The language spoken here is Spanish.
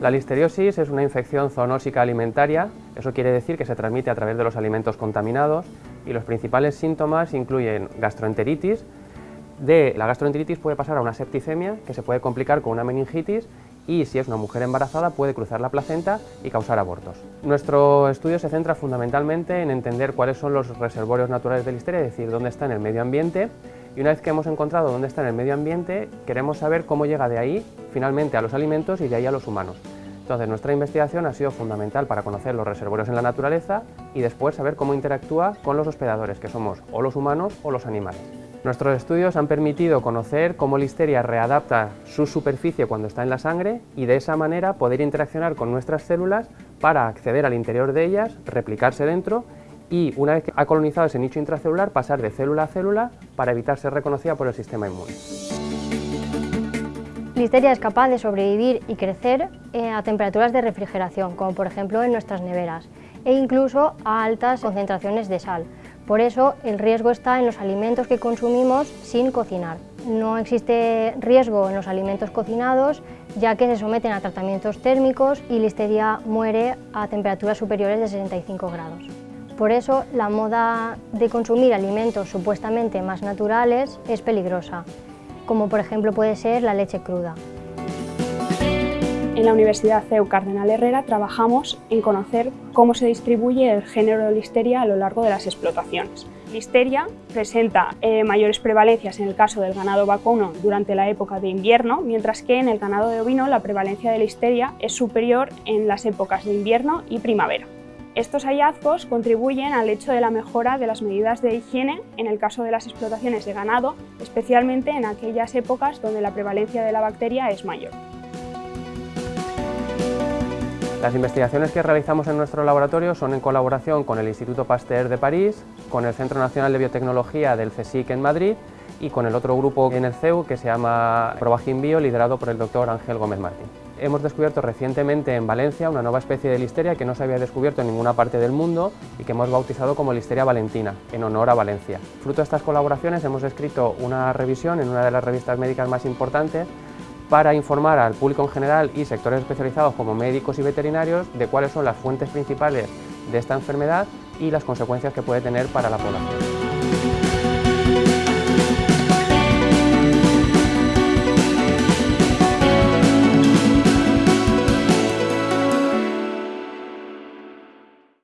La listeriosis es una infección zoonósica alimentaria, eso quiere decir que se transmite a través de los alimentos contaminados y los principales síntomas incluyen gastroenteritis, de la gastroenteritis puede pasar a una septicemia que se puede complicar con una meningitis y si es una mujer embarazada puede cruzar la placenta y causar abortos. Nuestro estudio se centra fundamentalmente en entender cuáles son los reservorios naturales de listeria, es decir, dónde está en el medio ambiente y una vez que hemos encontrado dónde está en el medio ambiente, queremos saber cómo llega de ahí finalmente a los alimentos y de ahí a los humanos. Entonces nuestra investigación ha sido fundamental para conocer los reservorios en la naturaleza y después saber cómo interactúa con los hospedadores, que somos o los humanos o los animales. Nuestros estudios han permitido conocer cómo Listeria readapta su superficie cuando está en la sangre y de esa manera poder interaccionar con nuestras células para acceder al interior de ellas, replicarse dentro y una vez que ha colonizado ese nicho intracelular pasar de célula a célula para evitar ser reconocida por el sistema inmune. Listeria es capaz de sobrevivir y crecer eh, a temperaturas de refrigeración, como por ejemplo en nuestras neveras, e incluso a altas concentraciones de sal. Por eso el riesgo está en los alimentos que consumimos sin cocinar. No existe riesgo en los alimentos cocinados, ya que se someten a tratamientos térmicos y Listeria muere a temperaturas superiores de 65 grados. Por eso la moda de consumir alimentos supuestamente más naturales es peligrosa, como por ejemplo puede ser la leche cruda. En la Universidad CEU Cardenal Herrera trabajamos en conocer cómo se distribuye el género de listeria a lo largo de las explotaciones. Listeria presenta eh, mayores prevalencias en el caso del ganado vacuno durante la época de invierno, mientras que en el ganado de ovino la prevalencia de listeria es superior en las épocas de invierno y primavera. Estos hallazgos contribuyen al hecho de la mejora de las medidas de higiene en el caso de las explotaciones de ganado, especialmente en aquellas épocas donde la prevalencia de la bacteria es mayor. Las investigaciones que realizamos en nuestro laboratorio son en colaboración con el Instituto Pasteur de París, con el Centro Nacional de Biotecnología del CSIC en Madrid y con el otro grupo en el CEU que se llama Provagin Bio, liderado por el doctor Ángel Gómez Martín. Hemos descubierto recientemente en Valencia una nueva especie de listeria que no se había descubierto en ninguna parte del mundo y que hemos bautizado como Listeria valentina, en honor a Valencia. Fruto de estas colaboraciones hemos escrito una revisión en una de las revistas médicas más importantes para informar al público en general y sectores especializados como médicos y veterinarios de cuáles son las fuentes principales de esta enfermedad y las consecuencias que puede tener para la población.